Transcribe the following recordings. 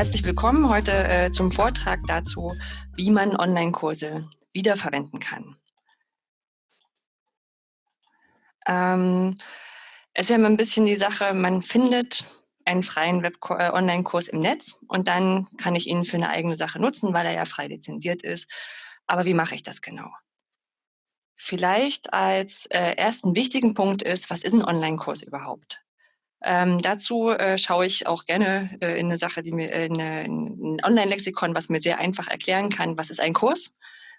herzlich willkommen heute äh, zum Vortrag dazu, wie man Online-Kurse wiederverwenden kann. Ähm, es ist ja immer ein bisschen die Sache, man findet einen freien äh, Online-Kurs im Netz und dann kann ich ihn für eine eigene Sache nutzen, weil er ja frei lizenziert ist. Aber wie mache ich das genau? Vielleicht als äh, ersten wichtigen Punkt ist, was ist ein Online-Kurs überhaupt? Ähm, dazu äh, schaue ich auch gerne äh, in eine Sache, die mir äh, in, in ein Online-Lexikon, was mir sehr einfach erklären kann, was ist ein Kurs.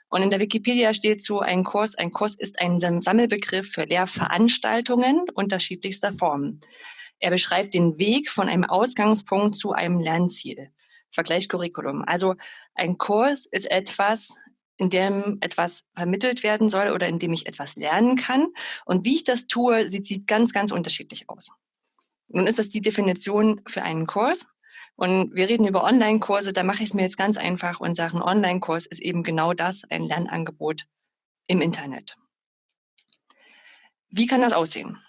Und in der Wikipedia steht zu, ein Kurs, ein Kurs ist ein Sammelbegriff für Lehrveranstaltungen unterschiedlichster Formen. Er beschreibt den Weg von einem Ausgangspunkt zu einem Lernziel. Vergleich Curriculum. Also ein Kurs ist etwas, in dem etwas vermittelt werden soll oder in dem ich etwas lernen kann. Und wie ich das tue, sieht, sieht ganz, ganz unterschiedlich aus. Nun ist das die Definition für einen Kurs. Und wir reden über Online-Kurse, da mache ich es mir jetzt ganz einfach und sage, ein Online-Kurs ist eben genau das, ein Lernangebot im Internet. Wie kann das aussehen?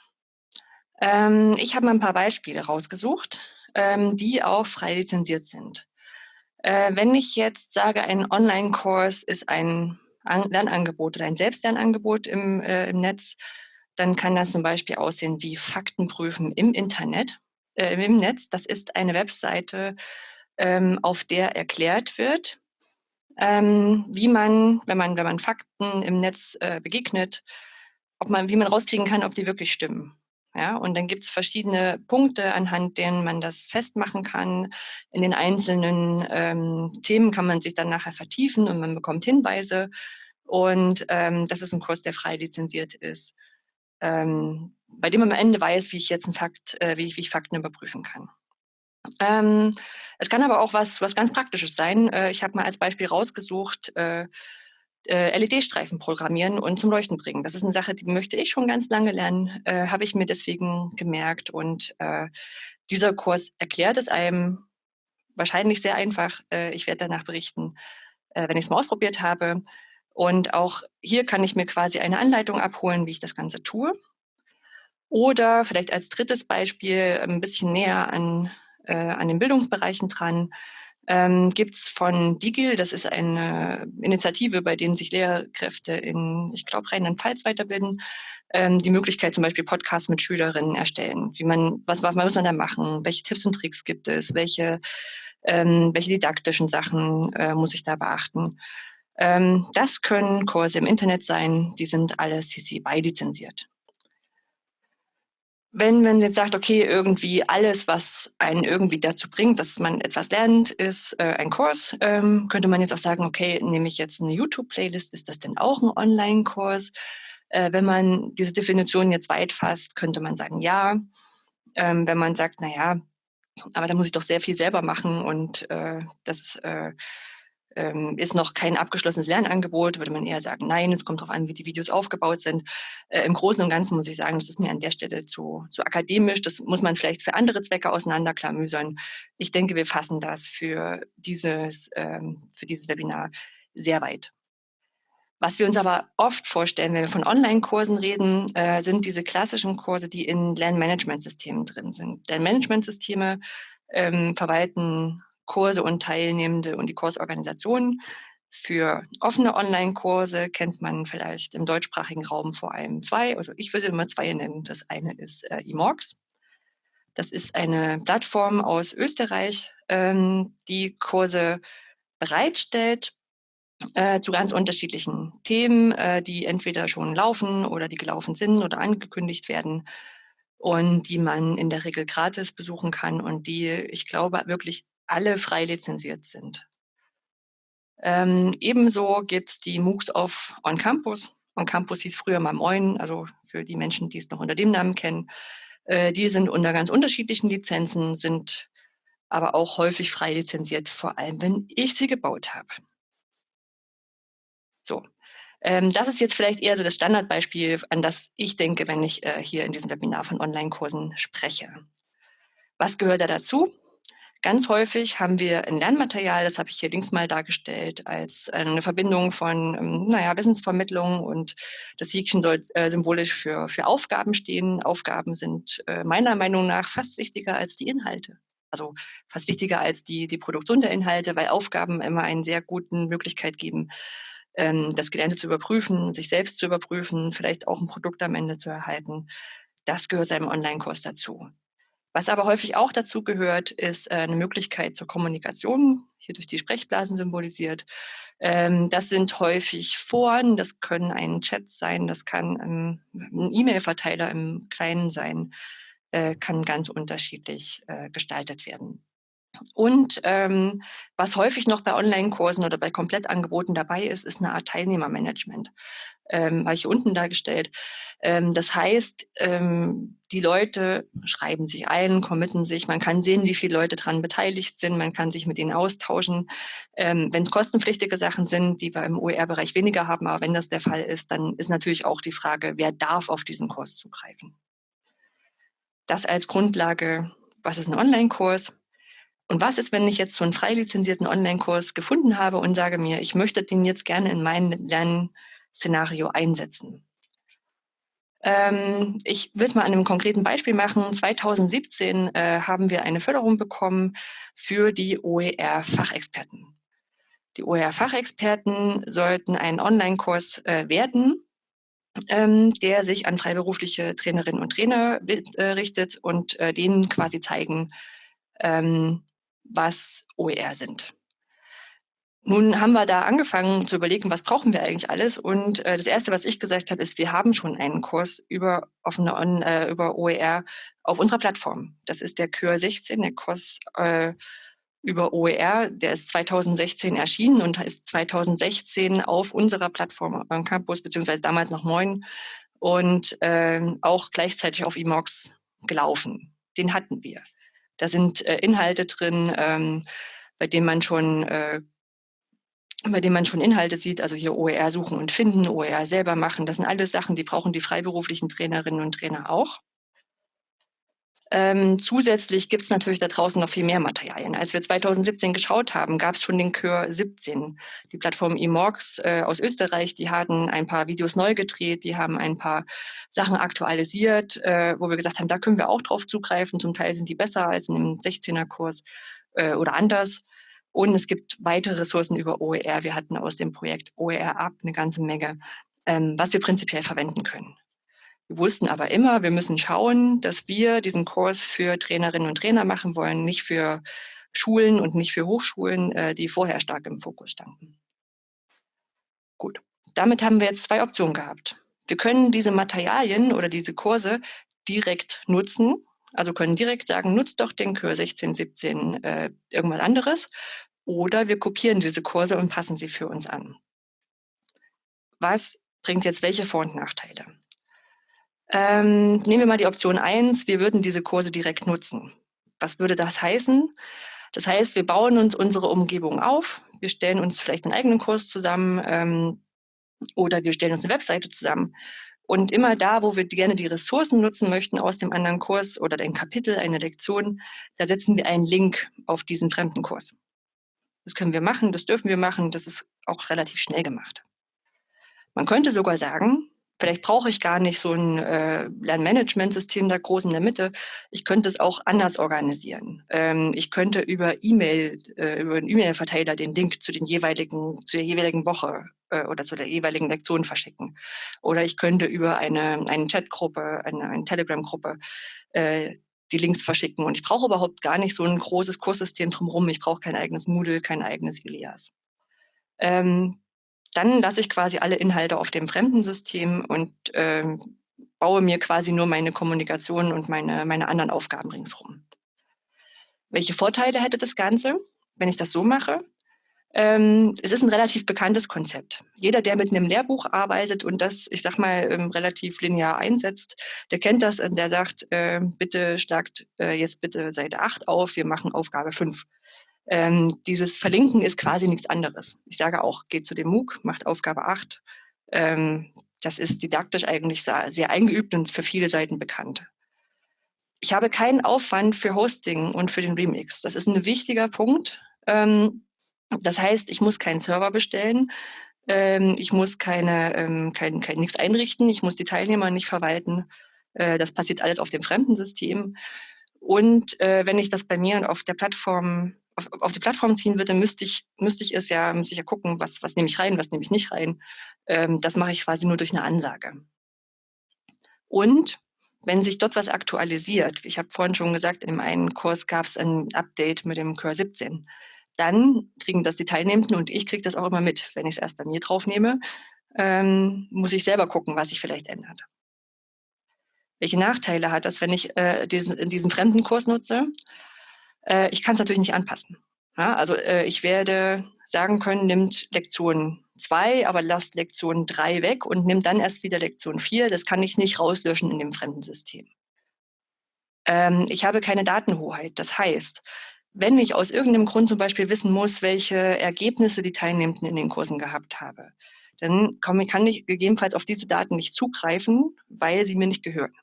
Ähm, ich habe mal ein paar Beispiele rausgesucht, ähm, die auch frei lizenziert sind. Äh, wenn ich jetzt sage, ein Online-Kurs ist ein Lernangebot oder ein Selbstlernangebot im, äh, im Netz, dann kann das zum Beispiel aussehen wie Faktenprüfen im Internet, äh, im Netz. Das ist eine Webseite, ähm, auf der erklärt wird, ähm, wie man, wenn man, wenn man Fakten im Netz äh, begegnet, ob man, wie man rauskriegen kann, ob die wirklich stimmen. Ja, und dann gibt es verschiedene Punkte, anhand denen man das festmachen kann. In den einzelnen ähm, Themen kann man sich dann nachher vertiefen und man bekommt Hinweise. Und ähm, das ist ein Kurs, der frei lizenziert ist ähm, bei dem am Ende weiß, wie ich jetzt einen Fakt, äh, wie, ich, wie ich Fakten überprüfen kann. Ähm, es kann aber auch was, was ganz Praktisches sein. Äh, ich habe mal als Beispiel rausgesucht, äh, äh LED-Streifen programmieren und zum Leuchten bringen. Das ist eine Sache, die möchte ich schon ganz lange lernen, äh, habe ich mir deswegen gemerkt. Und äh, dieser Kurs erklärt es einem wahrscheinlich sehr einfach. Äh, ich werde danach berichten, äh, wenn ich es mal ausprobiert habe. Und auch hier kann ich mir quasi eine Anleitung abholen, wie ich das Ganze tue. Oder vielleicht als drittes Beispiel ein bisschen näher an, äh, an den Bildungsbereichen dran, ähm, gibt es von DIGIL, das ist eine Initiative, bei denen sich Lehrkräfte in, ich glaube, Rheinland-Pfalz weiterbilden, ähm, die Möglichkeit zum Beispiel Podcasts mit Schülerinnen erstellen. Wie man, was, was muss man da machen? Welche Tipps und Tricks gibt es? Welche, ähm, welche didaktischen Sachen äh, muss ich da beachten? Ähm, das können Kurse im Internet sein, die sind alle CC BY lizenziert. Wenn man jetzt sagt, okay, irgendwie alles, was einen irgendwie dazu bringt, dass man etwas lernt, ist äh, ein Kurs, ähm, könnte man jetzt auch sagen, okay, nehme ich jetzt eine YouTube-Playlist, ist das denn auch ein Online-Kurs? Äh, wenn man diese Definition jetzt weit fasst, könnte man sagen, ja. Ähm, wenn man sagt, na ja, aber da muss ich doch sehr viel selber machen und äh, das äh, ähm, ist noch kein abgeschlossenes Lernangebot, würde man eher sagen, nein, es kommt darauf an, wie die Videos aufgebaut sind. Äh, Im Großen und Ganzen muss ich sagen, das ist mir an der Stelle zu, zu akademisch. Das muss man vielleicht für andere Zwecke auseinanderklamüsern. Ich denke, wir fassen das für dieses, ähm, für dieses Webinar sehr weit. Was wir uns aber oft vorstellen, wenn wir von Online-Kursen reden, äh, sind diese klassischen Kurse, die in Lernmanagementsystemen drin sind. Lernmanagementsysteme ähm, verwalten Kurse und Teilnehmende und die Kursorganisationen. Für offene Online-Kurse kennt man vielleicht im deutschsprachigen Raum vor allem zwei. Also ich würde immer zwei nennen. Das eine ist äh, eMorgs. Das ist eine Plattform aus Österreich, ähm, die Kurse bereitstellt äh, zu ganz unterschiedlichen Themen, äh, die entweder schon laufen oder die gelaufen sind oder angekündigt werden und die man in der Regel gratis besuchen kann und die, ich glaube, wirklich alle frei lizenziert sind. Ähm, ebenso gibt es die MOOCs auf On Campus. On Campus hieß früher mal Moin, also für die Menschen, die es noch unter dem Namen kennen. Äh, die sind unter ganz unterschiedlichen Lizenzen, sind aber auch häufig frei lizenziert, vor allem wenn ich sie gebaut habe. So, ähm, das ist jetzt vielleicht eher so das Standardbeispiel, an das ich denke, wenn ich äh, hier in diesem Webinar von Online-Kursen spreche. Was gehört da dazu? Ganz häufig haben wir ein Lernmaterial, das habe ich hier links mal dargestellt, als eine Verbindung von ähm, naja, Wissensvermittlung und das Häkchen soll äh, symbolisch für, für Aufgaben stehen. Aufgaben sind äh, meiner Meinung nach fast wichtiger als die Inhalte. also fast wichtiger als die, die Produktion der Inhalte, weil Aufgaben immer eine sehr gute Möglichkeit geben, ähm, das Gelernte zu überprüfen, sich selbst zu überprüfen, vielleicht auch ein Produkt am Ende zu erhalten. Das gehört seinem Online-Kurs dazu. Was aber häufig auch dazu gehört, ist äh, eine Möglichkeit zur Kommunikation, hier durch die Sprechblasen symbolisiert. Ähm, das sind häufig Foren, das können ein Chat sein, das kann ähm, ein E-Mail-Verteiler im Kleinen sein, äh, kann ganz unterschiedlich äh, gestaltet werden. Und ähm, was häufig noch bei Online-Kursen oder bei Komplettangeboten dabei ist, ist eine Art Teilnehmermanagement. Ähm, habe ich unten dargestellt. Ähm, das heißt, ähm, die Leute schreiben sich ein, committen sich, man kann sehen, wie viele Leute daran beteiligt sind, man kann sich mit ihnen austauschen. Ähm, wenn es kostenpflichtige Sachen sind, die wir im OER-Bereich weniger haben, aber wenn das der Fall ist, dann ist natürlich auch die Frage, wer darf auf diesen Kurs zugreifen. Das als Grundlage, was ist ein Online-Kurs? Und was ist, wenn ich jetzt so einen frei lizenzierten Online-Kurs gefunden habe und sage mir, ich möchte den jetzt gerne in mein Lernszenario einsetzen? Ähm, ich will es mal an einem konkreten Beispiel machen. 2017 äh, haben wir eine Förderung bekommen für die OER-Fachexperten. Die OER-Fachexperten sollten einen Online-Kurs äh, werden, ähm, der sich an freiberufliche Trainerinnen und Trainer äh, richtet und äh, denen quasi zeigen, ähm, was OER sind. Nun haben wir da angefangen zu überlegen, was brauchen wir eigentlich alles. Und äh, das Erste, was ich gesagt habe, ist, wir haben schon einen Kurs über, offene On, äh, über OER auf unserer Plattform. Das ist der Kür 16, der Kurs äh, über OER. Der ist 2016 erschienen und ist 2016 auf unserer Plattform am Campus, beziehungsweise damals noch Moin, und äh, auch gleichzeitig auf Emox gelaufen. Den hatten wir. Da sind äh, Inhalte drin, ähm, bei denen man schon äh, bei denen man schon Inhalte sieht, also hier OER suchen und finden, OER selber machen. Das sind alles Sachen, die brauchen die freiberuflichen Trainerinnen und Trainer auch. Ähm, zusätzlich gibt es natürlich da draußen noch viel mehr Materialien. Als wir 2017 geschaut haben, gab es schon den Kör 17. Die Plattform eMorgs äh, aus Österreich, die hatten ein paar Videos neu gedreht, die haben ein paar Sachen aktualisiert, äh, wo wir gesagt haben, da können wir auch drauf zugreifen. Zum Teil sind die besser als in einem 16er-Kurs äh, oder anders. Und es gibt weitere Ressourcen über OER. Wir hatten aus dem Projekt OER Up eine ganze Menge, ähm, was wir prinzipiell verwenden können. Wir wussten aber immer, wir müssen schauen, dass wir diesen Kurs für Trainerinnen und Trainer machen wollen, nicht für Schulen und nicht für Hochschulen, äh, die vorher stark im Fokus standen. Gut, damit haben wir jetzt zwei Optionen gehabt. Wir können diese Materialien oder diese Kurse direkt nutzen, also können direkt sagen, nutzt doch den Kurs 16, 17, äh, irgendwas anderes. Oder wir kopieren diese Kurse und passen sie für uns an. Was bringt jetzt welche Vor- und Nachteile? Ähm, nehmen wir mal die Option 1, wir würden diese Kurse direkt nutzen. Was würde das heißen? Das heißt, wir bauen uns unsere Umgebung auf, wir stellen uns vielleicht einen eigenen Kurs zusammen ähm, oder wir stellen uns eine Webseite zusammen. Und immer da, wo wir gerne die Ressourcen nutzen möchten aus dem anderen Kurs oder ein Kapitel, eine Lektion, da setzen wir einen Link auf diesen fremden Kurs. Das können wir machen, das dürfen wir machen, das ist auch relativ schnell gemacht. Man könnte sogar sagen, Vielleicht brauche ich gar nicht so ein äh, Lernmanagementsystem da groß in der Mitte. Ich könnte es auch anders organisieren. Ähm, ich könnte über E-Mail, äh, über einen E-Mail-Verteiler den Link zu den jeweiligen, zu der jeweiligen Woche äh, oder zu der jeweiligen Lektion verschicken. Oder ich könnte über eine, eine Chatgruppe, eine, eine Telegram-Gruppe äh, die Links verschicken. Und ich brauche überhaupt gar nicht so ein großes Kurssystem drumherum. Ich brauche kein eigenes Moodle, kein eigenes Ilias. Ähm, dann lasse ich quasi alle Inhalte auf dem fremden System und äh, baue mir quasi nur meine Kommunikation und meine, meine anderen Aufgaben ringsherum. Welche Vorteile hätte das Ganze, wenn ich das so mache? Ähm, es ist ein relativ bekanntes Konzept. Jeder, der mit einem Lehrbuch arbeitet und das, ich sag mal, ähm, relativ linear einsetzt, der kennt das und der sagt, äh, bitte schlagt äh, jetzt bitte Seite 8 auf, wir machen Aufgabe 5. Ähm, dieses Verlinken ist quasi nichts anderes. Ich sage auch, geht zu dem MOOC, macht Aufgabe 8. Ähm, das ist didaktisch eigentlich sehr, eingeübt und für viele Seiten bekannt. Ich habe keinen Aufwand für Hosting und für den Remix. Das ist ein wichtiger Punkt. Ähm, das heißt, ich muss keinen Server bestellen. Ähm, ich muss keine, ähm, kein, kein, nichts einrichten. Ich muss die Teilnehmer nicht verwalten. Äh, das passiert alles auf dem Fremdensystem. Und äh, wenn ich das bei mir auf der Plattform auf, auf die Plattform ziehen würde, müsste ich, müsste ich es ja, müsste ich ja gucken, was, was nehme ich rein, was nehme ich nicht rein. Ähm, das mache ich quasi nur durch eine Ansage. Und wenn sich dort was aktualisiert, ich habe vorhin schon gesagt, in dem einen Kurs gab es ein Update mit dem Kurs 17, dann kriegen das die Teilnehmenden und ich kriege das auch immer mit. Wenn ich es erst bei mir draufnehme, ähm, muss ich selber gucken, was sich vielleicht ändert. Welche Nachteile hat das, wenn ich äh, diesen, diesen fremden Kurs nutze? Äh, ich kann es natürlich nicht anpassen. Ja, also äh, ich werde sagen können, nimmt Lektion 2, aber lasst Lektion 3 weg und nimmt dann erst wieder Lektion 4. Das kann ich nicht rauslöschen in dem fremden System. Ähm, ich habe keine Datenhoheit. Das heißt, wenn ich aus irgendeinem Grund zum Beispiel wissen muss, welche Ergebnisse die Teilnehmenden in den Kursen gehabt habe, dann kann ich gegebenenfalls auf diese Daten nicht zugreifen, weil sie mir nicht gehören.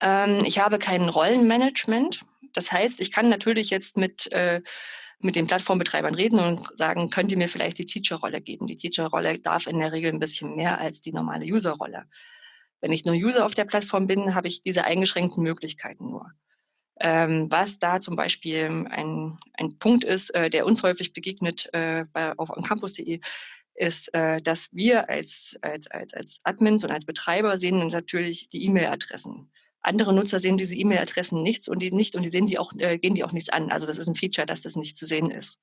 Ähm, ich habe kein Rollenmanagement. Das heißt, ich kann natürlich jetzt mit, äh, mit den Plattformbetreibern reden und sagen, könnt ihr mir vielleicht die Teacher-Rolle geben? Die Teacher-Rolle darf in der Regel ein bisschen mehr als die normale User-Rolle. Wenn ich nur User auf der Plattform bin, habe ich diese eingeschränkten Möglichkeiten nur. Ähm, was da zum Beispiel ein, ein Punkt ist, äh, der uns häufig begegnet äh, bei, auf campus.de, ist, äh, dass wir als, als, als, als Admins und als Betreiber sehen natürlich die E-Mail-Adressen. Andere Nutzer sehen diese E-Mail-Adressen nichts und die nicht und die sehen die auch, äh, gehen die auch nichts an. Also das ist ein Feature, dass das nicht zu sehen ist.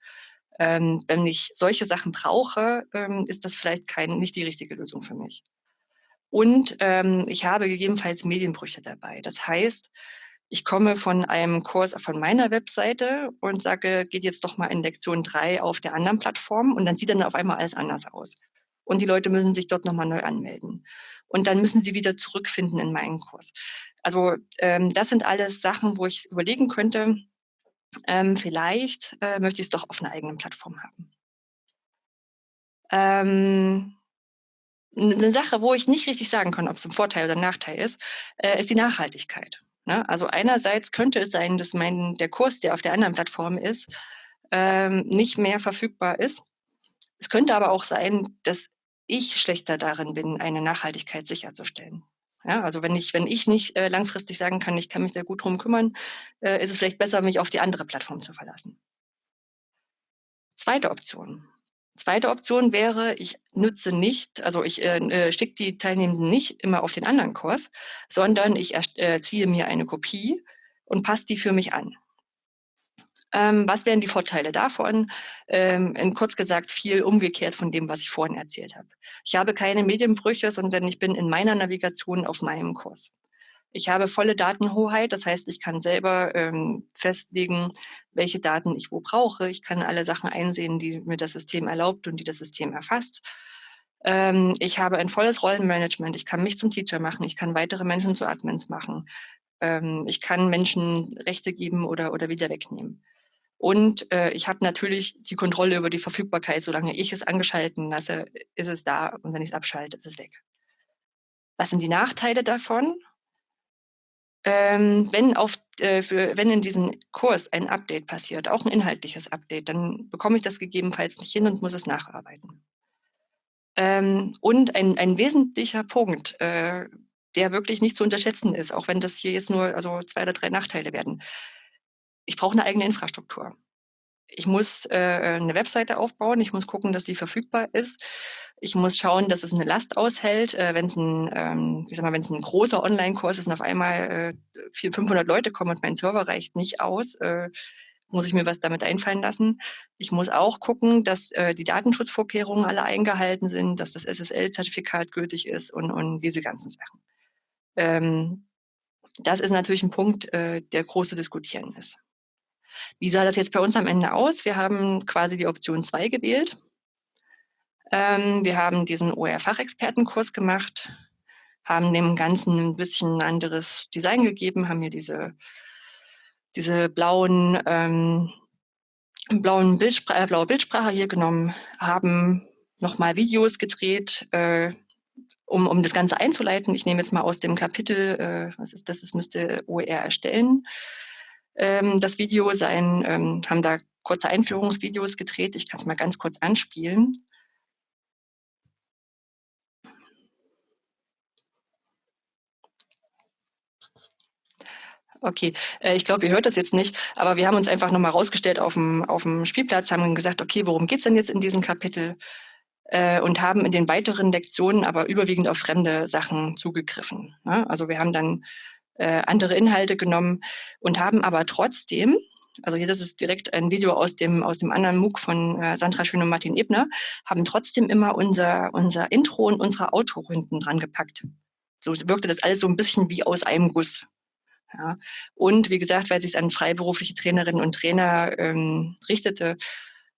Ähm, wenn ich solche Sachen brauche, ähm, ist das vielleicht kein, nicht die richtige Lösung für mich. Und ähm, ich habe gegebenenfalls Medienbrüche dabei. Das heißt, ich komme von einem Kurs von meiner Webseite und sage, geht jetzt doch mal in Lektion 3 auf der anderen Plattform und dann sieht dann auf einmal alles anders aus. Und die Leute müssen sich dort nochmal neu anmelden. Und dann müssen sie wieder zurückfinden in meinen Kurs. Also ähm, das sind alles Sachen, wo ich überlegen könnte, ähm, vielleicht äh, möchte ich es doch auf einer eigenen Plattform haben. Ähm, eine Sache, wo ich nicht richtig sagen kann, ob es ein Vorteil oder ein Nachteil ist, äh, ist die Nachhaltigkeit. Ne? Also einerseits könnte es sein, dass mein, der Kurs, der auf der anderen Plattform ist, ähm, nicht mehr verfügbar ist. Es könnte aber auch sein, dass ich schlechter darin bin, eine Nachhaltigkeit sicherzustellen. Ja, also wenn ich, wenn ich nicht äh, langfristig sagen kann, ich kann mich da gut drum kümmern, äh, ist es vielleicht besser, mich auf die andere Plattform zu verlassen. Zweite Option. Zweite Option wäre, ich nutze nicht, also ich äh, äh schicke die Teilnehmenden nicht immer auf den anderen Kurs, sondern ich äh, ziehe mir eine Kopie und passe die für mich an. Ähm, was wären die Vorteile davon? Ähm, in kurz gesagt, viel umgekehrt von dem, was ich vorhin erzählt habe. Ich habe keine Medienbrüche, sondern ich bin in meiner Navigation auf meinem Kurs. Ich habe volle Datenhoheit, das heißt, ich kann selber ähm, festlegen, welche Daten ich wo brauche. Ich kann alle Sachen einsehen, die mir das System erlaubt und die das System erfasst. Ähm, ich habe ein volles Rollenmanagement. Ich kann mich zum Teacher machen. Ich kann weitere Menschen zu Admins machen. Ähm, ich kann Menschen Rechte geben oder, oder wieder wegnehmen. Und äh, ich habe natürlich die Kontrolle über die Verfügbarkeit. Solange ich es angeschalten lasse, ist es da. Und wenn ich es abschalte, ist es weg. Was sind die Nachteile davon? Ähm, wenn, auf, äh, für, wenn in diesem Kurs ein Update passiert, auch ein inhaltliches Update, dann bekomme ich das gegebenenfalls nicht hin und muss es nacharbeiten. Ähm, und ein, ein wesentlicher Punkt, äh, der wirklich nicht zu unterschätzen ist, auch wenn das hier jetzt nur also zwei oder drei Nachteile werden ich brauche eine eigene Infrastruktur. Ich muss äh, eine Webseite aufbauen, ich muss gucken, dass die verfügbar ist. Ich muss schauen, dass es eine Last aushält. Äh, wenn es ein, ähm, ein großer Online-Kurs ist und auf einmal äh, 400, 500 Leute kommen und mein Server reicht nicht aus, äh, muss ich mir was damit einfallen lassen. Ich muss auch gucken, dass äh, die Datenschutzvorkehrungen alle eingehalten sind, dass das SSL-Zertifikat gültig ist und, und diese ganzen Sachen. Ähm, das ist natürlich ein Punkt, äh, der groß zu diskutieren ist. Wie sah das jetzt bei uns am Ende aus? Wir haben quasi die Option 2 gewählt. Ähm, wir haben diesen OER-Fachexpertenkurs gemacht, haben dem Ganzen ein bisschen anderes Design gegeben, haben hier diese, diese blauen, ähm, blauen Bildspr äh, blaue Bildsprache hier genommen, haben nochmal Videos gedreht, äh, um, um das Ganze einzuleiten. Ich nehme jetzt mal aus dem Kapitel, äh, was ist das, es müsste OER erstellen, ähm, das Video sein, ähm, haben da kurze Einführungsvideos gedreht. Ich kann es mal ganz kurz anspielen. Okay, äh, ich glaube, ihr hört das jetzt nicht, aber wir haben uns einfach nochmal rausgestellt auf dem, auf dem Spielplatz, haben gesagt, okay, worum geht's denn jetzt in diesem Kapitel? Äh, und haben in den weiteren Lektionen aber überwiegend auf fremde Sachen zugegriffen. Ne? Also wir haben dann äh, andere Inhalte genommen und haben aber trotzdem, also hier das ist direkt ein Video aus dem, aus dem anderen MOOC von äh, Sandra Schön und Martin Ebner, haben trotzdem immer unser, unser Intro und unsere Outro hinten dran gepackt. So wirkte das alles so ein bisschen wie aus einem Guss. Ja. Und wie gesagt, weil es sich an freiberufliche Trainerinnen und Trainer ähm, richtete,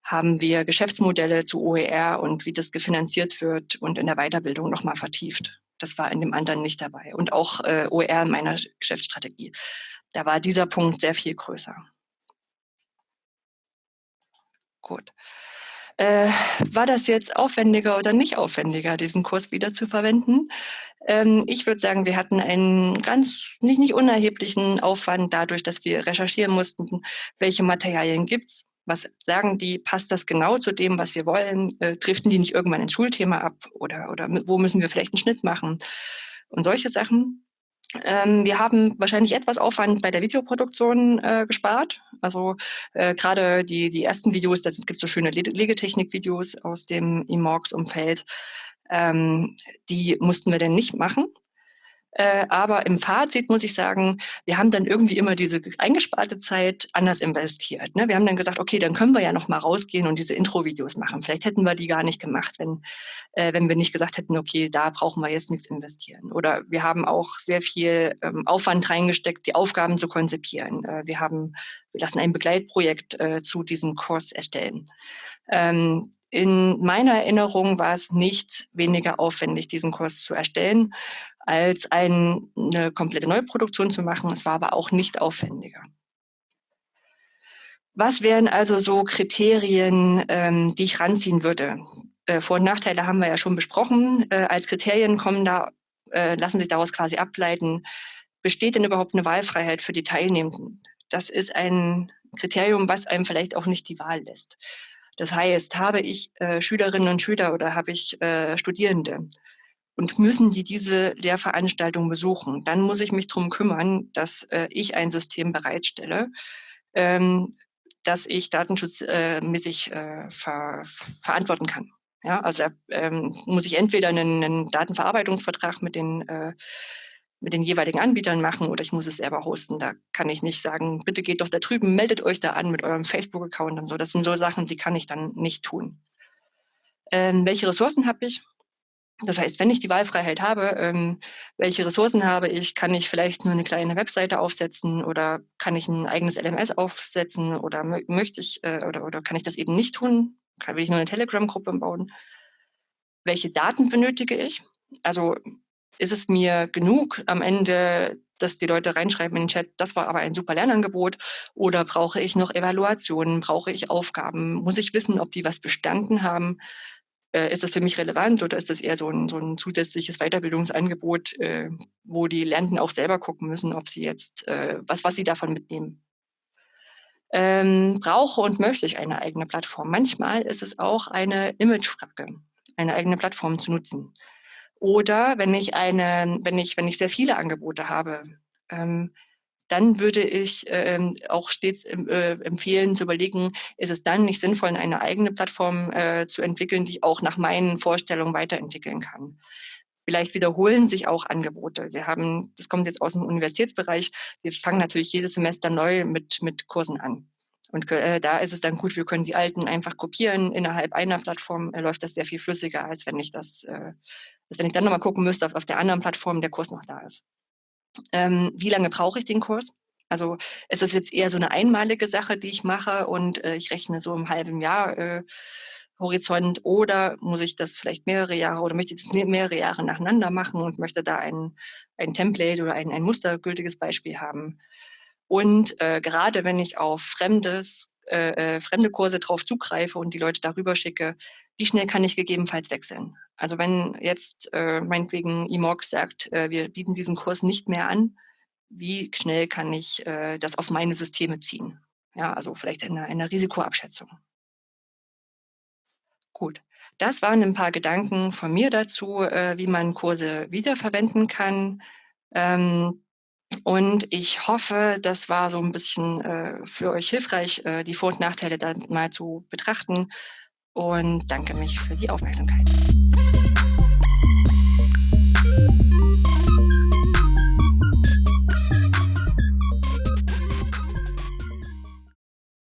haben wir Geschäftsmodelle zu OER und wie das gefinanziert wird und in der Weiterbildung nochmal vertieft. Das war in dem anderen nicht dabei. Und auch äh, OER in meiner Geschäftsstrategie. Da war dieser Punkt sehr viel größer. Gut. Äh, war das jetzt aufwendiger oder nicht aufwendiger, diesen Kurs wieder zu verwenden? Ähm, ich würde sagen, wir hatten einen ganz nicht, nicht unerheblichen Aufwand dadurch, dass wir recherchieren mussten, welche Materialien gibt's, was sagen die, passt das genau zu dem, was wir wollen, äh, driften die nicht irgendwann ins Schulthema ab oder, oder wo müssen wir vielleicht einen Schnitt machen und solche Sachen. Ähm, wir haben wahrscheinlich etwas Aufwand bei der Videoproduktion äh, gespart. Also äh, gerade die, die ersten Videos, da gibt so schöne Legetechnik-Videos aus dem Imox-Umfeld. Ähm, die mussten wir denn nicht machen. Äh, aber im Fazit muss ich sagen, wir haben dann irgendwie immer diese eingesparte Zeit anders investiert. Ne? Wir haben dann gesagt, okay, dann können wir ja noch mal rausgehen und diese Intro-Videos machen. Vielleicht hätten wir die gar nicht gemacht, wenn, äh, wenn wir nicht gesagt hätten, okay, da brauchen wir jetzt nichts investieren. Oder wir haben auch sehr viel ähm, Aufwand reingesteckt, die Aufgaben zu konzipieren. Äh, wir haben, wir lassen ein Begleitprojekt äh, zu diesem Kurs erstellen. Ähm, in meiner Erinnerung war es nicht weniger aufwendig, diesen Kurs zu erstellen, als ein, eine komplette Neuproduktion zu machen. Es war aber auch nicht aufwendiger. Was wären also so Kriterien, ähm, die ich ranziehen würde? Äh, Vor- und Nachteile haben wir ja schon besprochen. Äh, als Kriterien kommen da, äh, lassen sich daraus quasi ableiten, besteht denn überhaupt eine Wahlfreiheit für die Teilnehmenden? Das ist ein Kriterium, was einem vielleicht auch nicht die Wahl lässt. Das heißt, habe ich äh, Schülerinnen und Schüler oder habe ich äh, Studierende und müssen die diese Lehrveranstaltung besuchen, dann muss ich mich darum kümmern, dass äh, ich ein System bereitstelle, ähm, das ich datenschutzmäßig äh, ver verantworten kann. Ja, also da ähm, muss ich entweder einen, einen Datenverarbeitungsvertrag mit den äh, mit den jeweiligen Anbietern machen oder ich muss es selber hosten. Da kann ich nicht sagen, bitte geht doch da drüben, meldet euch da an mit eurem Facebook-Account und so. Das sind so Sachen, die kann ich dann nicht tun. Ähm, welche Ressourcen habe ich? Das heißt, wenn ich die Wahlfreiheit habe, ähm, welche Ressourcen habe ich, kann ich vielleicht nur eine kleine Webseite aufsetzen oder kann ich ein eigenes LMS aufsetzen oder möchte ich äh, oder, oder kann ich das eben nicht tun? Kann, will ich nur eine Telegram-Gruppe bauen? Welche Daten benötige ich? Also ist es mir genug am Ende, dass die Leute reinschreiben in den Chat, das war aber ein super Lernangebot oder brauche ich noch Evaluationen, brauche ich Aufgaben, muss ich wissen, ob die was bestanden haben, äh, ist das für mich relevant oder ist das eher so ein, so ein zusätzliches Weiterbildungsangebot, äh, wo die Lernenden auch selber gucken müssen, ob sie jetzt, äh, was, was sie davon mitnehmen. Ähm, brauche und möchte ich eine eigene Plattform? Manchmal ist es auch eine Imagefrage, eine eigene Plattform zu nutzen. Oder wenn ich eine, wenn ich, wenn ich sehr viele Angebote habe, ähm, dann würde ich ähm, auch stets äh, empfehlen zu überlegen, ist es dann nicht sinnvoll, eine eigene Plattform äh, zu entwickeln, die ich auch nach meinen Vorstellungen weiterentwickeln kann. Vielleicht wiederholen sich auch Angebote. Wir haben, das kommt jetzt aus dem Universitätsbereich, wir fangen natürlich jedes Semester neu mit, mit Kursen an. Und äh, da ist es dann gut, wir können die alten einfach kopieren. Innerhalb einer Plattform äh, läuft das sehr viel flüssiger, als wenn ich das äh, dass wenn ich dann nochmal gucken müsste, auf, auf der anderen Plattform der Kurs noch da ist. Ähm, wie lange brauche ich den Kurs? Also ist das jetzt eher so eine einmalige Sache, die ich mache und äh, ich rechne so im halben Jahr äh, Horizont oder muss ich das vielleicht mehrere Jahre oder möchte ich das mehrere Jahre nacheinander machen und möchte da ein, ein Template oder ein, ein mustergültiges Beispiel haben. Und äh, gerade wenn ich auf fremdes, äh, äh fremde Kurse drauf zugreife und die Leute darüber schicke, wie schnell kann ich gegebenenfalls wechseln? Also wenn jetzt äh, meinetwegen Imox sagt, äh, wir bieten diesen Kurs nicht mehr an, wie schnell kann ich äh, das auf meine Systeme ziehen? Ja, also vielleicht eine, eine Risikoabschätzung. Gut, das waren ein paar Gedanken von mir dazu, äh, wie man Kurse wiederverwenden kann. Ähm, Und ich hoffe, das war so ein bisschen äh, für euch hilfreich, äh, die Vor- und Nachteile dann mal zu betrachten und danke mich für die Aufmerksamkeit.